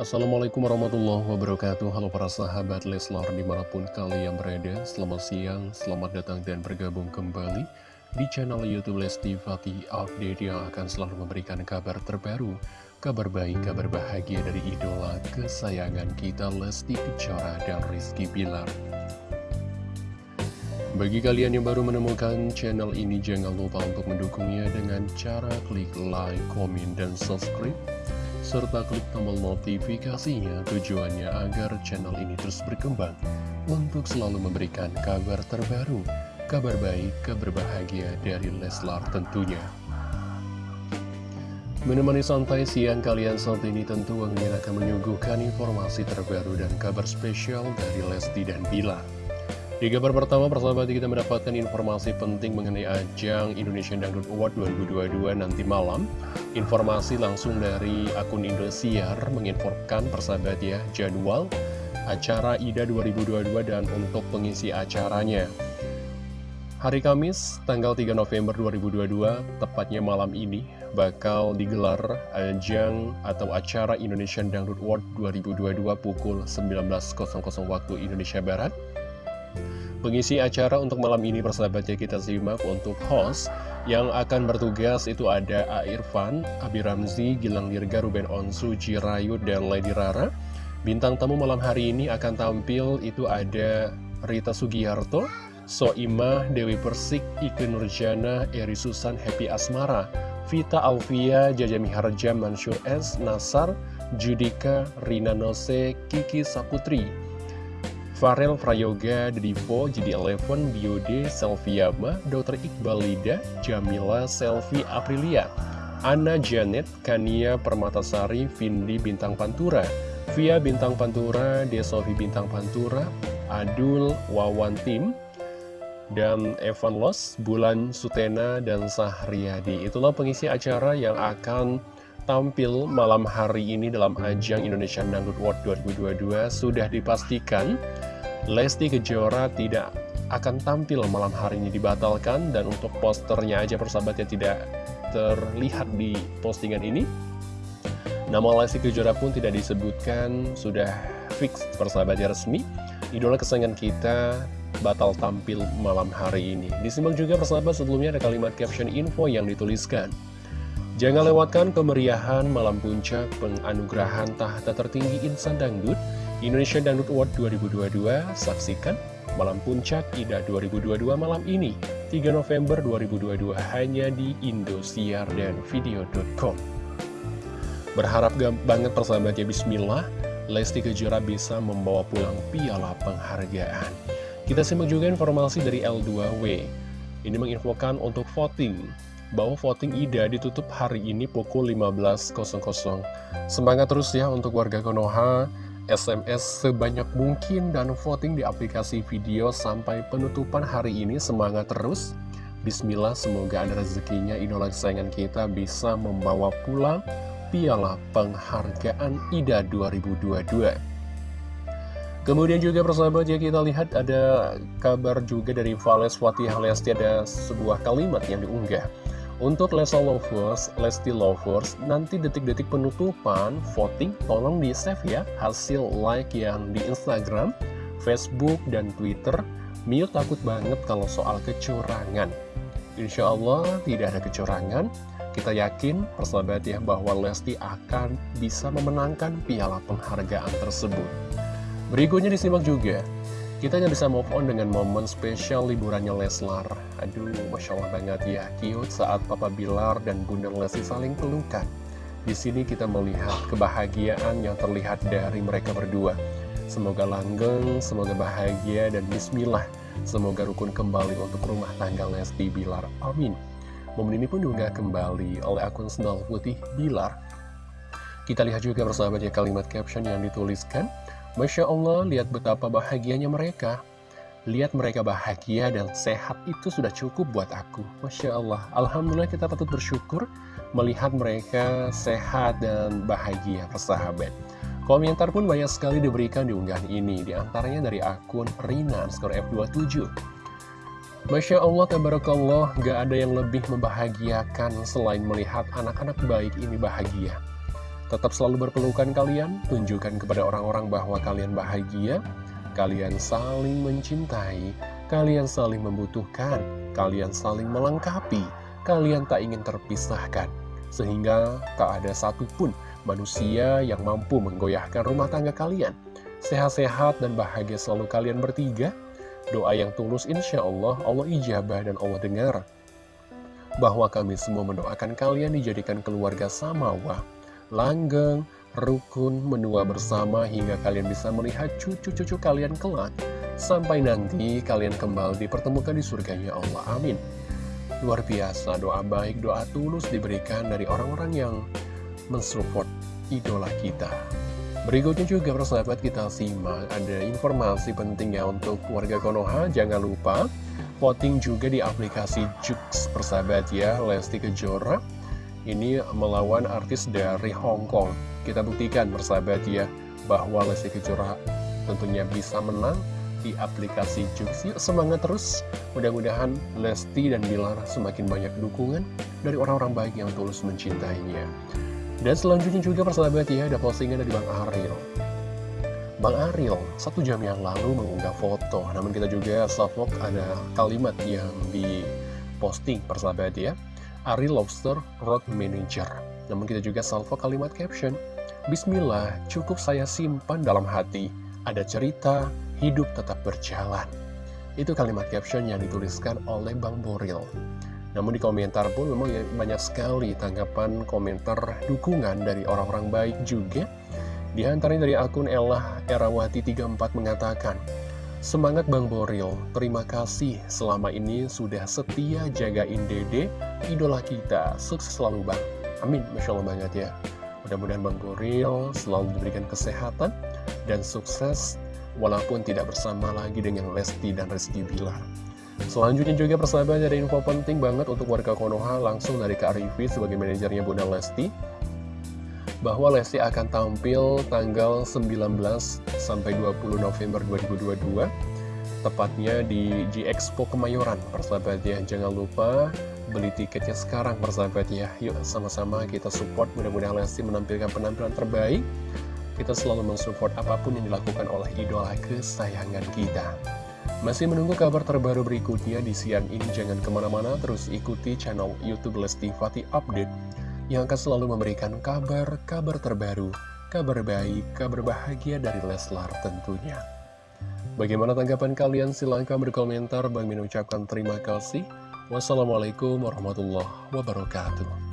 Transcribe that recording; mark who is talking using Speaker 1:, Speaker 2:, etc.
Speaker 1: Assalamualaikum warahmatullahi wabarakatuh. Halo para sahabat Leslar di mana pun kalian berada. Selamat siang, selamat datang dan bergabung kembali Di channel Youtube Lesti Fatih Update yang akan selalu memberikan kabar terbaru Kabar baik, kabar bahagia dari idola kesayangan kita Lesti Kejora dan Rizky Bilar. Bagi kalian yang baru menemukan channel ini, jangan lupa untuk mendukungnya dengan cara klik like, komen, dan subscribe serta klik tombol notifikasinya tujuannya agar channel ini terus berkembang untuk selalu memberikan kabar terbaru, kabar baik, kabar bahagia dari Leslar tentunya. Menemani santai siang kalian saat ini tentu Angin akan menyuguhkan informasi terbaru dan kabar spesial dari Lesti dan Bilar. Di kabar pertama, persahabat kita mendapatkan informasi penting mengenai ajang Indonesian Dangdut Award 2022 nanti malam. Informasi langsung dari akun Indosiar menginformkan persahabat ya jadwal acara IDA 2022 dan untuk pengisi acaranya. Hari Kamis, tanggal 3 November 2022, tepatnya malam ini, bakal digelar ajang atau acara Indonesian Dangdut Award 2022 pukul 19.00 waktu Indonesia Barat. Pengisi acara untuk malam ini persahabatnya kita simak untuk host yang akan bertugas itu ada A. Irfan, Abi Ramzi, Gilang Dirga, Ruben Onsu, Jirayu, dan Lady Rara. Bintang tamu malam hari ini akan tampil itu ada Rita Sugiharto, Soimah, Dewi Persik, Ike Nurjana, Eri Susan, Happy Asmara, Vita Alvia, Jaja Miharja, Mansur S, Nasar, Judika, Rina Nose, Kiki Saputri, Farel Prayoga, Divo, Jadi Eleven, Biode, Selviama, Dr. Iqbal Lida, Jamila, Selvi Aprilia, Anna Janet, Kania Permatasari, Vindi Bintang Pantura, Via Bintang Pantura, Desovi Bintang Pantura, Adul Wawan Tim, dan Evan Los, Bulan Sutena, dan Sahriyadi. Itulah pengisi acara yang akan tampil malam hari ini dalam ajang Indonesian Dangdut World 2022 sudah dipastikan Lesti Kejora tidak akan tampil malam hari ini dibatalkan dan untuk posternya aja persahabatnya tidak terlihat di postingan ini. Nama Lesti Kejora pun tidak disebutkan sudah fix persahabatnya resmi. Idola kesayangan kita batal tampil malam hari ini. Disimak juga persahabat sebelumnya ada kalimat caption info yang dituliskan. Jangan lewatkan kemeriahan malam puncak penganugerahan tahta tertinggi insan dangdut Indonesia Dangdut Award 2022 saksikan Malam Puncak IDA 2022 malam ini 3 November 2022 hanya di Indosiar dan Video.com Berharap banget persahabatnya Bismillah Lesti Kejora bisa membawa pulang piala penghargaan. Kita simak juga informasi dari L2W Ini menginfokan untuk voting. Bahwa voting IDA ditutup hari ini pukul 15.00 Semangat terus ya untuk warga Konoha SMS sebanyak mungkin dan voting di aplikasi video sampai penutupan hari ini. Semangat terus. Bismillah semoga ada rezekinya. Idola kesayangan kita bisa membawa pulang piala penghargaan IDA 2022 Kemudian juga persahabat ya kita lihat ada kabar juga dari Vales Fatih Lesti ada sebuah kalimat yang diunggah untuk Lesa Lovers, Lesti Lovers, nanti detik-detik penutupan voting tolong di-save ya hasil like yang di Instagram, Facebook, dan Twitter. Mio takut banget kalau soal kecurangan. Insya Allah tidak ada kecurangan. Kita yakin, persahabat ya, bahwa Lesti akan bisa memenangkan piala penghargaan tersebut. Berikutnya disimak juga. Kita hanya bisa move on dengan momen spesial liburannya Leslar. Aduh, Masya Allah banget ya, cute saat Papa Bilar dan Bunda Lesti saling pelukan. Di sini kita melihat kebahagiaan yang terlihat dari mereka berdua. Semoga langgeng, semoga bahagia, dan bismillah. Semoga rukun kembali untuk rumah tangga Lesti Bilar. Amin. Momen ini pun juga kembali oleh akun Sendal Putih Bilar. Kita lihat juga bersahabatnya kalimat caption yang dituliskan. Masya Allah, lihat betapa bahagianya mereka. Lihat mereka bahagia dan sehat itu sudah cukup buat aku. Masya Allah, Alhamdulillah kita patut bersyukur melihat mereka sehat dan bahagia, persahabat. Komentar pun banyak sekali diberikan di unggahan ini, di antaranya dari akun Rina, skor F27. Masya Allah, tabarakallah, gak ada yang lebih membahagiakan selain melihat anak-anak baik ini bahagia. Tetap selalu berpelukan kalian, tunjukkan kepada orang-orang bahwa kalian bahagia, kalian saling mencintai, kalian saling membutuhkan, kalian saling melengkapi, kalian tak ingin terpisahkan. Sehingga tak ada satupun manusia yang mampu menggoyahkan rumah tangga kalian. Sehat-sehat dan bahagia selalu kalian bertiga. Doa yang tulus insya Allah, Allah ijabah dan Allah dengar. Bahwa kami semua mendoakan kalian dijadikan keluarga samawa langgeng, rukun, menua bersama hingga kalian bisa melihat cucu-cucu kalian kelak. Sampai nanti kalian kembali dipertemukan di surganya Allah. Amin. Luar biasa, doa baik, doa tulus diberikan dari orang-orang yang mensupport idola kita. Berikutnya juga persahabat kita simak, ada informasi pentingnya untuk warga Konoha, jangan lupa voting juga di aplikasi Jux persahabat ya, Lesti Kejora ini melawan artis dari Hong Kong. Kita buktikan bersahabat ya, bahwa Lesti Kejora tentunya bisa menang di aplikasi Jux. Semangat terus, mudah-mudahan Lesti dan Bilar semakin banyak dukungan dari orang-orang baik yang tulus mencintainya. Dan selanjutnya juga persahabat ya, ada postingan dari Bang Ariel. Bang Ariel satu jam yang lalu mengunggah foto, namun kita juga salvok ada kalimat yang diposting persahabat ya. Ari Lobster Road Manager. Namun kita juga salvo kalimat caption, Bismillah, cukup saya simpan dalam hati. Ada cerita, hidup tetap berjalan. Itu kalimat caption yang dituliskan oleh Bang Boril. Namun di komentar pun memang ya banyak sekali tanggapan komentar dukungan dari orang-orang baik juga. Di antaranya dari akun Elah Erawati34 mengatakan, Semangat Bang Boril, terima kasih selama ini sudah setia jagain dede, idola kita. Sukses selalu Bang. Amin, Masya Allah banget ya. Mudah-mudahan Bang Boril selalu diberikan kesehatan dan sukses walaupun tidak bersama lagi dengan Lesti dan Rizky Bilar. Selanjutnya juga persahabat ada info penting banget untuk warga Konoha langsung dari Kak Rivi sebagai manajernya Bunda Lesti bahwa Lesti akan tampil tanggal 19 sampai 20 November 2022 tepatnya di G-Expo Kemayoran. Persahabat ya jangan lupa beli tiketnya sekarang persahabat ya. Yuk sama-sama kita support. Mudah-mudahan Lesti menampilkan penampilan terbaik. Kita selalu mensupport apa pun yang dilakukan oleh idola kesayangan kita. Masih menunggu kabar terbaru berikutnya di siang ini. Jangan ke mana-mana terus ikuti channel Youtube Lesti Fatih Update yang akan selalu memberikan kabar-kabar terbaru, kabar baik, kabar bahagia dari Leslar tentunya. Bagaimana tanggapan kalian? Silahkan berkomentar. Bang Min ucapkan terima kasih. Wassalamualaikum warahmatullahi wabarakatuh.